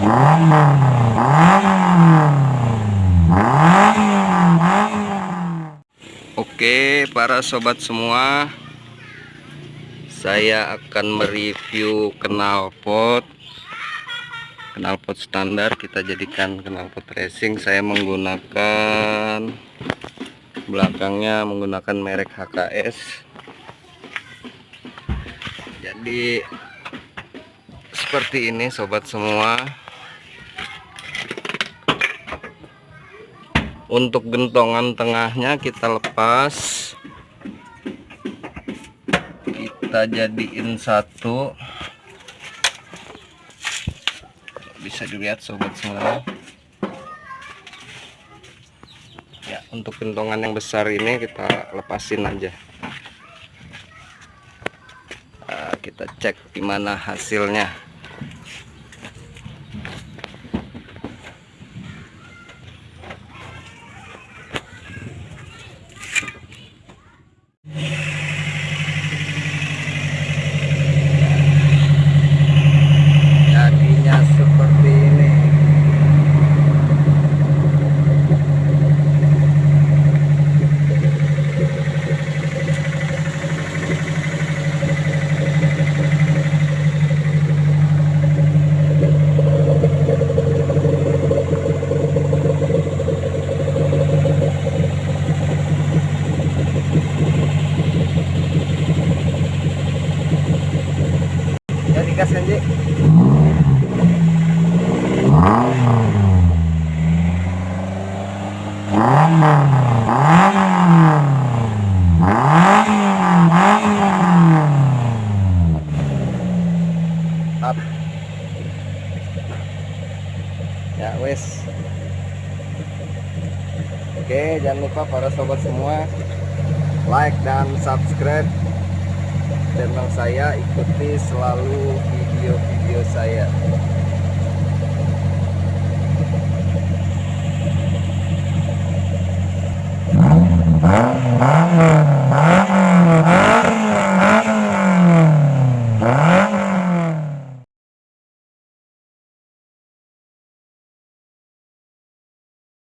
Oke para sobat semua Saya akan mereview knalpot knalpot standar kita jadikan knalpot racing. Saya menggunakan belakangnya menggunakan merek HKS jadi seperti ini sobat semua untuk gentongan tengahnya kita lepas. Kita jadiin satu. Bisa dilihat sobat semua. Ya untuk gentongan yang besar ini kita lepasin aja. Nah, kita cek gimana hasilnya jadinya seperti ini jadi gas. Ya. Oke, jangan lupa para sobat semua like dan subscribe channel saya, ikuti selalu video-video saya.